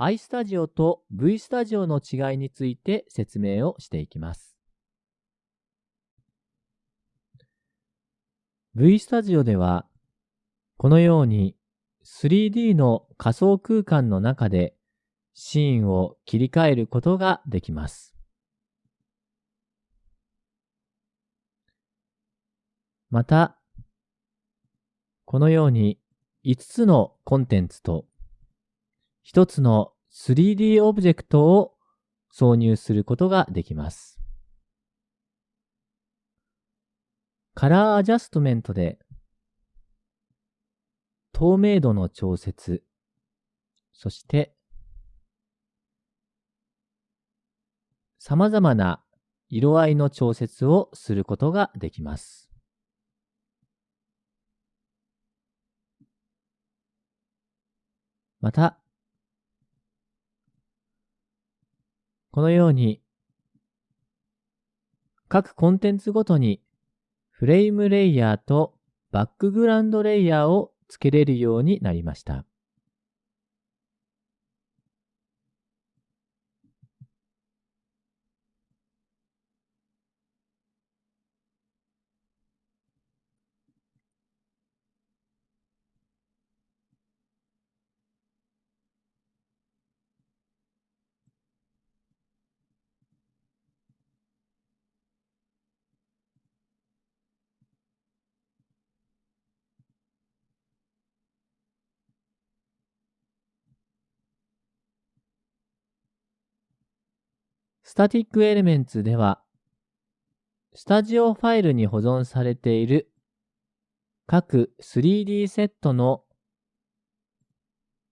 iStudio と VStudio の違いについて説明をしていきます。VStudio では、このように 3D の仮想空間の中でシーンを切り替えることができます。また、このように5つのコンテンツと1つの 3D オブジェクトを挿入することができます。カラーアジャストメントで透明度の調節、そして様々な色合いの調節をすることができます。また、このように各コンテンツごとにフレームレイヤーとバックグラウンドレイヤーを付けれるようになりました。スタティックエレメンツでは、スタジオファイルに保存されている各 3D セットの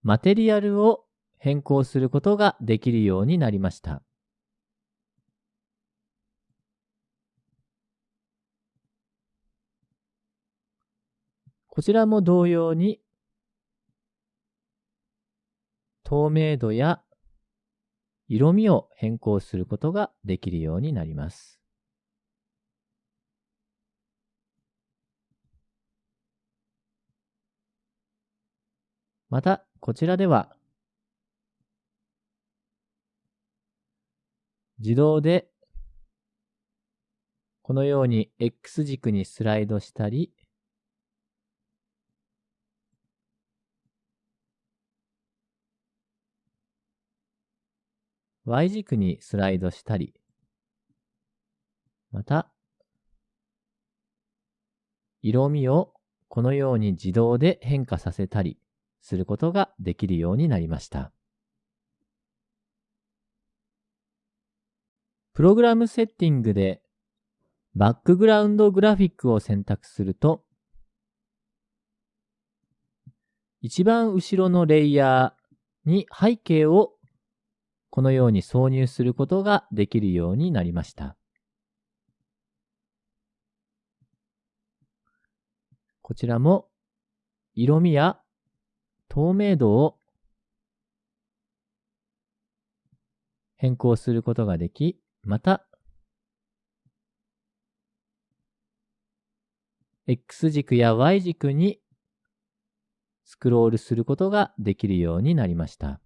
マテリアルを変更することができるようになりました。こちらも同様に透明度や色味を変更することができるようになります。また、こちらでは、自動で、このように X 軸にスライドしたり、Y 軸にスライドしたり、また、色味をこのように自動で変化させたりすることができるようになりました。プログラムセッティングでバックグラウンドグラフィックを選択すると、一番後ろのレイヤーに背景をこのように挿入することができるようになりました。こちらも色味や透明度を変更することができ、また X 軸や Y 軸にスクロールすることができるようになりました。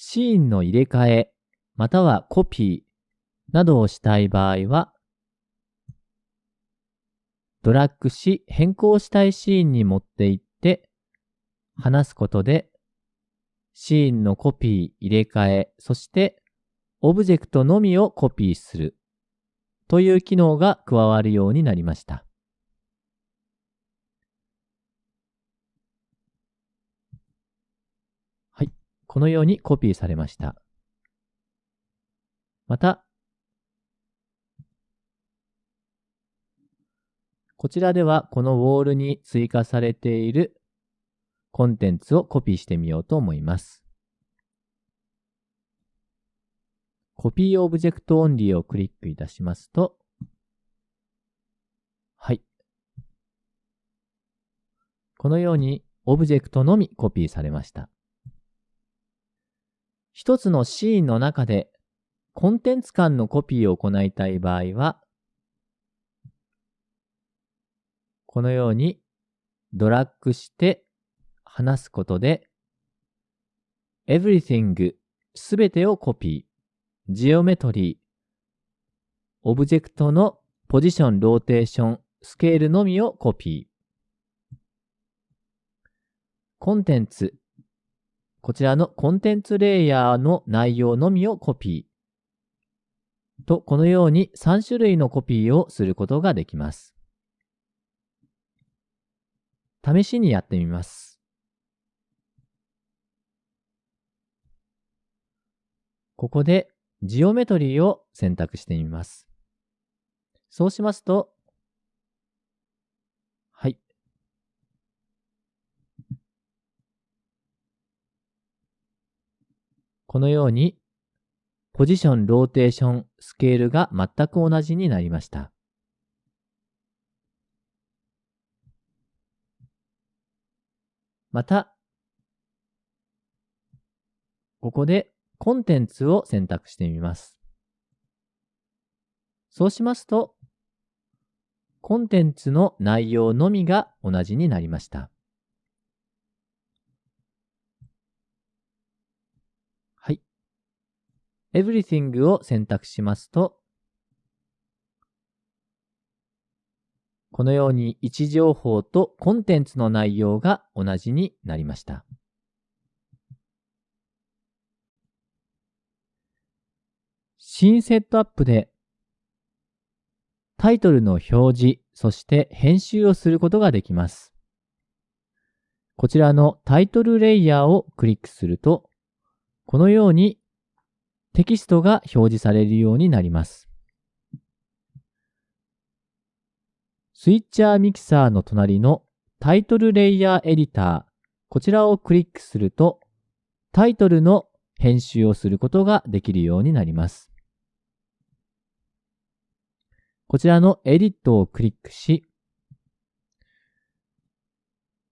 シーンの入れ替え、またはコピーなどをしたい場合は、ドラッグし変更したいシーンに持っていって話すことでシーンのコピー、入れ替え、そしてオブジェクトのみをコピーするという機能が加わるようになりました。このようにコピーされました。また、こちらではこのウォールに追加されているコンテンツをコピーしてみようと思います。Copy Object Only をクリックいたしますと、はい。このようにオブジェクトのみコピーされました。一つのシーンの中でコンテンツ間のコピーを行いたい場合は、このようにドラッグして離すことで everything すべてをコピー、ジオメトリー、オブジェクトのポジション、ローテーション、スケールのみをコピー。コンテンツ。こちらのコンテンツレイヤーの内容のみをコピー。と、このように3種類のコピーをすることができます。試しにやってみます。ここでジオメトリーを選択してみます。そうしますと、はい。このように、ポジション、ローテーション、スケールが全く同じになりました。また、ここでコンテンツを選択してみます。そうしますと、コンテンツの内容のみが同じになりました。はい。Everything を選択しますと、このように位置情報とコンテンツの内容が同じになりました。新セットアップでタイトルの表示、そして編集をすることができます。こちらのタイトルレイヤーをクリックすると、このようにテキストが表示されるようになります。スイッチャーミキサーの隣のタイトルレイヤーエディター、こちらをクリックすると、タイトルの編集をすることができるようになります。こちらのエディットをクリックし、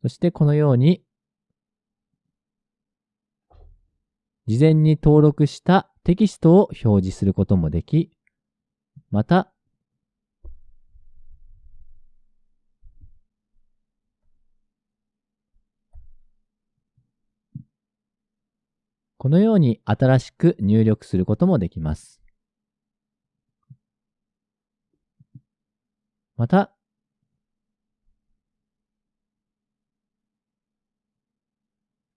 そしてこのように、事前に登録したテキストを表示することもでき、また、このように新しく入力することもできます。また、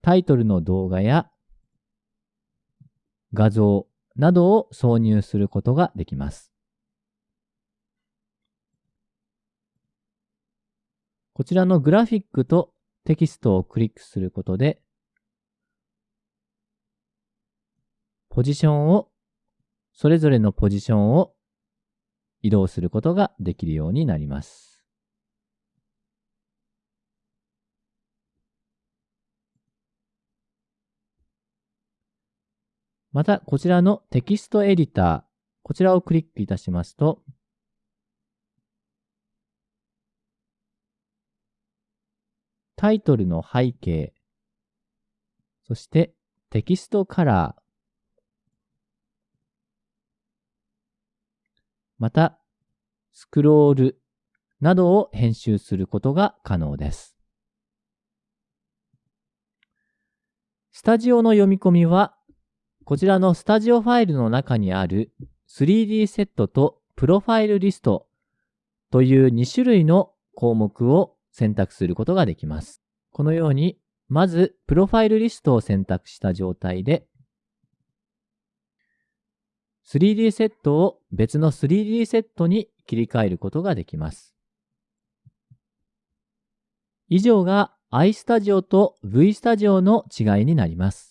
タイトルの動画や画像などを挿入することができます。こちらのグラフィックとテキストをクリックすることで、ポジションを、それぞれのポジションを移動することができるようになります。また、こちらのテキストエディター、こちらをクリックいたしますと、タイトルの背景、そしてテキストカラー、また、スクロールなどを編集することが可能です。スタジオの読み込みは、こちらのスタジオファイルの中にある 3D セットとプロファイルリストという2種類の項目を選択することができます。このように、まず、プロファイルリストを選択した状態で、3D セットを別の 3D セットに切り替えることができます。以上が iStudio と VStudio の違いになります。